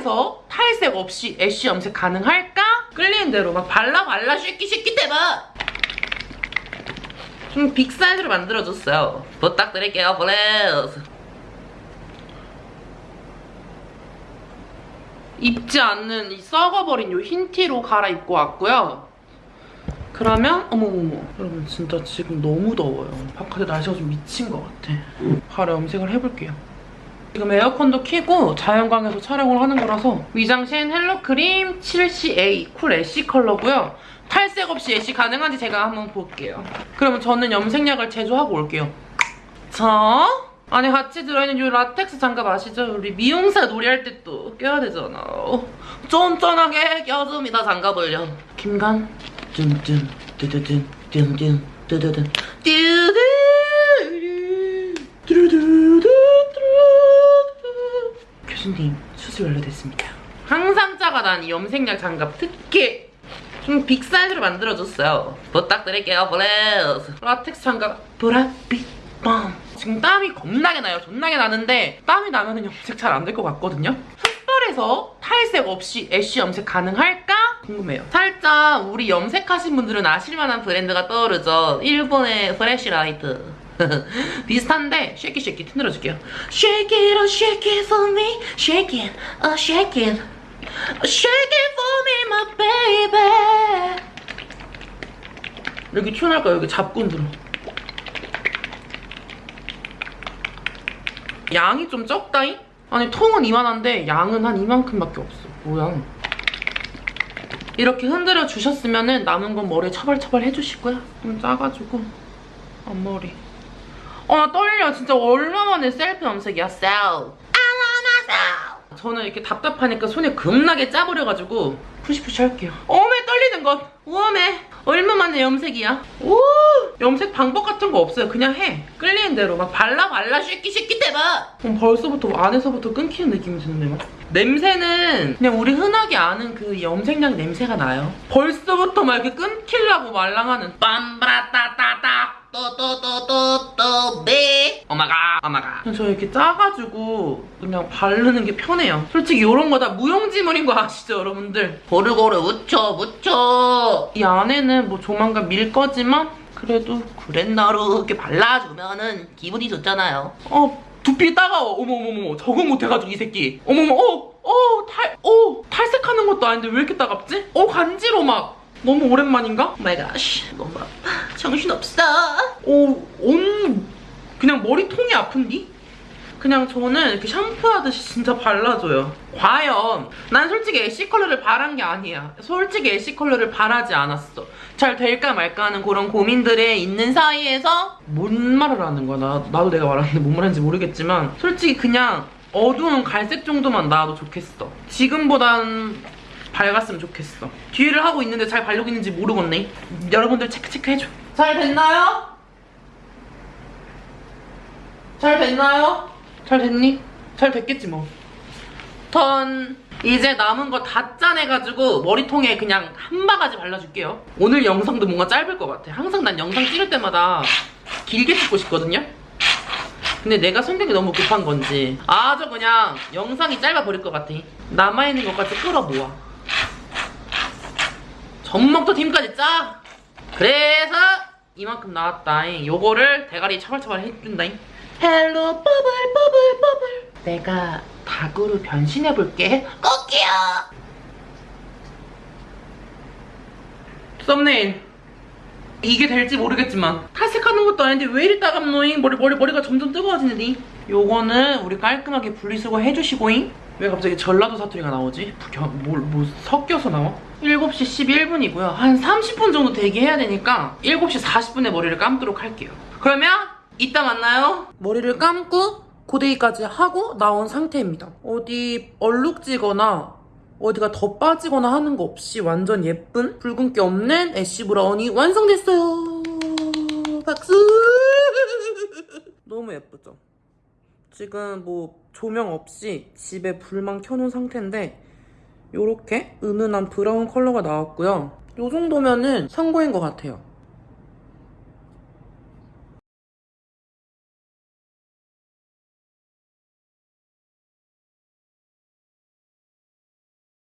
흑발에서 탈색 없이 ash 염색 가능할까? 끌리는 대로 막 발라 발라 shake it shake it 대박! 좀 big 사이즈로 만들어줬어요. 부탁드릴게요, please. 입지 않는 이 썩어버린 이 흰 티로 갈아입고 왔고요. 그러면 어머머머 여러분 진짜 지금 너무 더워요. 바깥에 날씨가 좀 미친 것 같아. 바로 염색을 해볼게요. 지금 에어컨도 켜고 자연광에서 촬영을 하는 거라서 미쟝센 헬로크림 7CA cool ash 컬러고요. 탈색 없이 ash 가능한지 제가 한번 볼게요. 그러면 저는 염색약을 제조하고 올게요. 자, 안에 같이 들어있는 이 라텍스 장갑 아시죠? 우리 미용사 놀이할 때 또 껴야 되잖아. 쫀쫀하게 껴줍니다, 장갑을요. 김간, 뚠뚠, 뚜두둔, 뚠뚠, 뚜두둔, 뚜두두, 뚜두두 두, 교수님, 수술 완료됐습니다. 항상 작아 난 이 염색약 장갑 특히 좀 big 사이즈로 만들어줬어요. 부탁드릴게요, please. 라텍스 장갑, 브라빛 빰. 지금 땀이 겁나게 나요. 존나게 나는데 땀이 나면 은 염색 잘 안 될 것 같거든요. 흑발에서 탈색 없이 ash 염색 가능할까? 궁금해요. 살짝 우리 염색하신 분들은 아실만한 브랜드가 떠오르죠. 일본의 프레시라이트. 비슷한데 shake it shake it 틀어줄게요. Shake it, oh shake it for me, shake it, oh shake it, shake it for me, my baby. 여기 튀어나올까요? 여기 잡고 흔들어. 양이 좀 적다잉? 아니 통은 이만한데 양은 한 이만큼밖에 없어. 뭐야? 이렇게 흔들어 주셨으면 남은 건 머리에 처발처발 해주시고요. 좀 짜가지고 앞머리. 어, 나 떨려. 진짜 얼마만에 셀프 염색이야. 셀. I wanna sell. 저는 이렇게 답답하니까 손에 겁나게 짜버려가지고 push push 할게요. 어메 떨리는 것. 우엄해. 얼마만에 염색이야? 오! 염색 방법 같은 거 없어요. 그냥 해. 끌리는 대로 막 발라 발라 shake it shake it 대박. 그럼 벌써부터 안에서부터 끊기는 느낌이 드는데 막. 냄새는 그냥 우리 흔하게 아는 그 염색약 냄새가 나요. 벌써부터 막 이렇게 끊기려고 말랑하는 빰브라따따따 또또또또또 네. 오마가 오마가. 저 이렇게 짜가지고 그냥 바르는 게 편해요. 솔직히 이런 거 다 무용지물인 거 아시죠 여러분들? 고루고루 묻혀 묻혀. 이 안에는 뭐 조만간 밀 거지만 그래도 구렛나루 이렇게 발라주면은 기분이 좋잖아요. 어 두피 따가워. 어머머머 적응 못해가지고 이 새끼. 어머머 어어 탈 어 탈색하는 것도 아닌데 왜 이렇게 따갑지? 어 간지러 막 너무 오랜만인가? my god 너무 아파 정신없어. 오, 온 그냥 머리통이 아픈디? 그냥 저는 이렇게 샴푸하듯이 진짜 발라줘요. 과연 난 솔직히 ash 컬러를 바란 게 아니야. 솔직히 ash 컬러를 바라지 않았어. 잘 될까 말까 하는 그런 고민들에 있는 사이에서 뭔 말을 하는 거야? 나, 나도 내가 말하는데 뭔 말하는지 모르겠지만 솔직히 그냥 어두운 갈색 정도만 나와도 좋겠어. 지금보단 밝았으면 좋겠어. 뒤를 하고 있는데 잘 바르고 있는지 모르겠네. 여러분들 체크 체크 해줘. 잘 됐나요? 잘 됐나요? 잘 됐니? 잘 됐겠지 뭐. 턴 이제 남은 거 다 짜내가지고 머리통에 그냥 한 바가지 발라줄게요. 오늘 영상도 뭔가 짧을 것 같아. 항상 난 영상 찍을 때마다 길게 찍고 싶거든요. 근데 내가 성격이 너무 급한 건지 아주 그냥 영상이 짧아 버릴 것 같아. 남아있는 것까지 끌어모아. 젖먹던 힘까지 짜! 그래서 이만큼 나왔다잉. 요거를 대가리 처발처발 해준다잉. hello bubble bubble bubble 내가 닭으로 변신해볼게. 꼬끼오! 썸네일. 이게 될지 모르겠지만 탈색하는 것도 아닌데 왜 이리 따갑노잉? 머리, 머리, 머리가 점점 뜨거워지는데 요거는 우리 깔끔하게 분리수거 해주시고잉 왜 갑자기 전라도 사투리가 나오지? 겨, 뭘, 뭐 섞여서 나와? 7시 11분이고요. 한 30분 정도 대기해야 되니까 7시 40분에 머리를 감도록 할게요. 그러면 이따 만나요. 머리를 감고 고데기까지 하고 나온 상태입니다. 어디 얼룩지거나 어디가 더 빠지거나 하는 거 없이 완전 예쁜 붉은기 없는 ash brown이 완성됐어요. 박수! 너무 예쁘죠? 지금 뭐 조명 없이 집에 불만 켜놓은 상태인데 요렇게 은은한 브라운 컬러가 나왔고요. 요 정도면은 성공인 것 같아요.